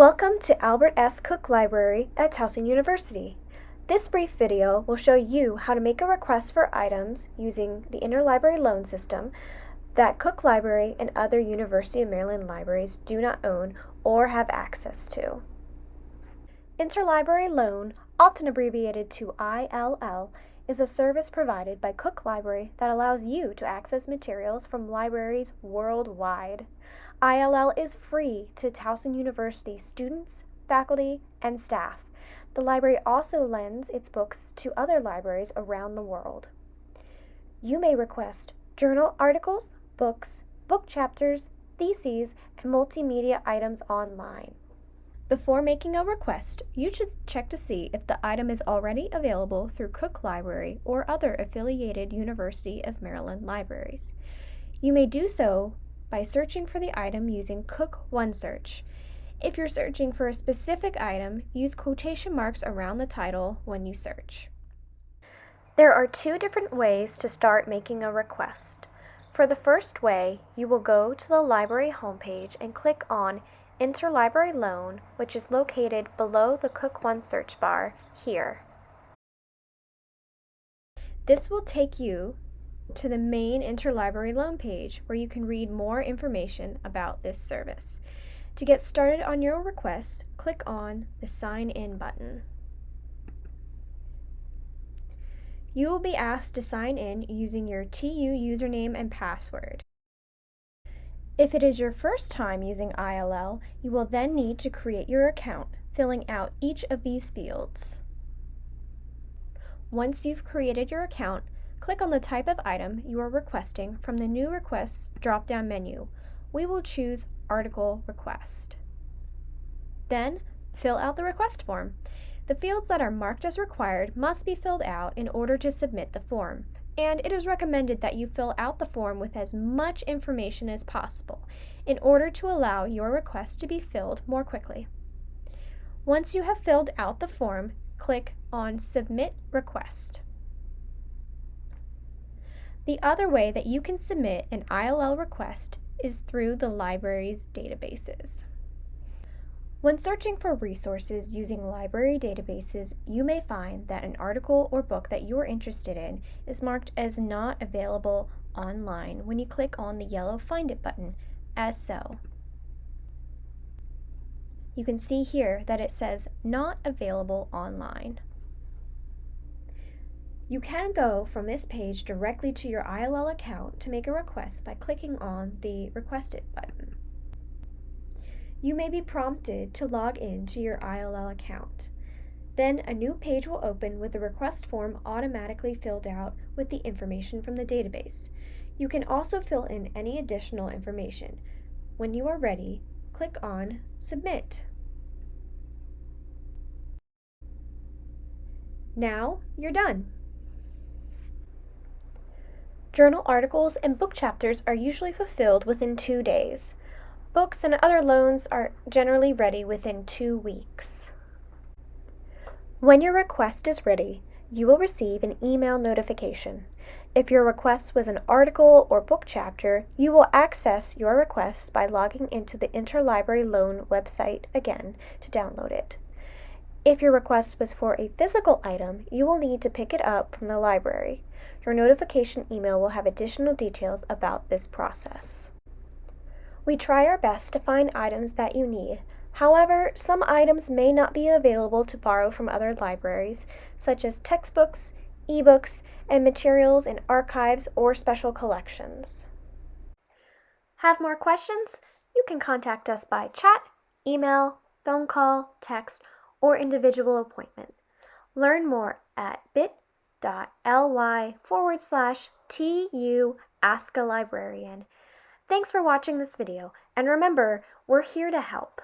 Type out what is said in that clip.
Welcome to Albert S. Cook Library at Towson University. This brief video will show you how to make a request for items using the interlibrary loan system that Cook Library and other University of Maryland libraries do not own or have access to. Interlibrary loan, often abbreviated to ILL, is a service provided by Cook Library that allows you to access materials from libraries worldwide. ILL is free to Towson University students, faculty, and staff. The library also lends its books to other libraries around the world. You may request journal articles, books, book chapters, theses, and multimedia items online. Before making a request, you should check to see if the item is already available through Cook Library or other affiliated University of Maryland libraries. You may do so by searching for the item using Cook OneSearch. If you're searching for a specific item, use quotation marks around the title when you search. There are two different ways to start making a request. For the first way, you will go to the library homepage and click on Interlibrary Loan, which is located below the Cook One search bar here. This will take you to the main Interlibrary Loan page where you can read more information about this service. To get started on your request, click on the Sign In button. You will be asked to sign in using your TU username and password. If it is your first time using ILL, you will then need to create your account, filling out each of these fields. Once you've created your account, click on the type of item you are requesting from the New Requests drop-down menu. We will choose Article Request. Then, fill out the request form. The fields that are marked as required must be filled out in order to submit the form and it is recommended that you fill out the form with as much information as possible in order to allow your request to be filled more quickly. Once you have filled out the form, click on Submit Request. The other way that you can submit an ILL request is through the library's databases. When searching for resources using library databases, you may find that an article or book that you're interested in is marked as not available online when you click on the yellow Find It button, as so. You can see here that it says not available online. You can go from this page directly to your ILL account to make a request by clicking on the Request It button you may be prompted to log in to your ILL account. Then a new page will open with the request form automatically filled out with the information from the database. You can also fill in any additional information. When you are ready, click on Submit. Now you're done. Journal articles and book chapters are usually fulfilled within two days. Books and other loans are generally ready within two weeks. When your request is ready, you will receive an email notification. If your request was an article or book chapter, you will access your request by logging into the Interlibrary Loan website again to download it. If your request was for a physical item, you will need to pick it up from the library. Your notification email will have additional details about this process. We try our best to find items that you need. However, some items may not be available to borrow from other libraries, such as textbooks, ebooks, and materials in archives or special collections. Have more questions? You can contact us by chat, email, phone call, text, or individual appointment. Learn more at bit.ly forward slash TU Ask a Librarian. Thanks for watching this video, and remember, we're here to help.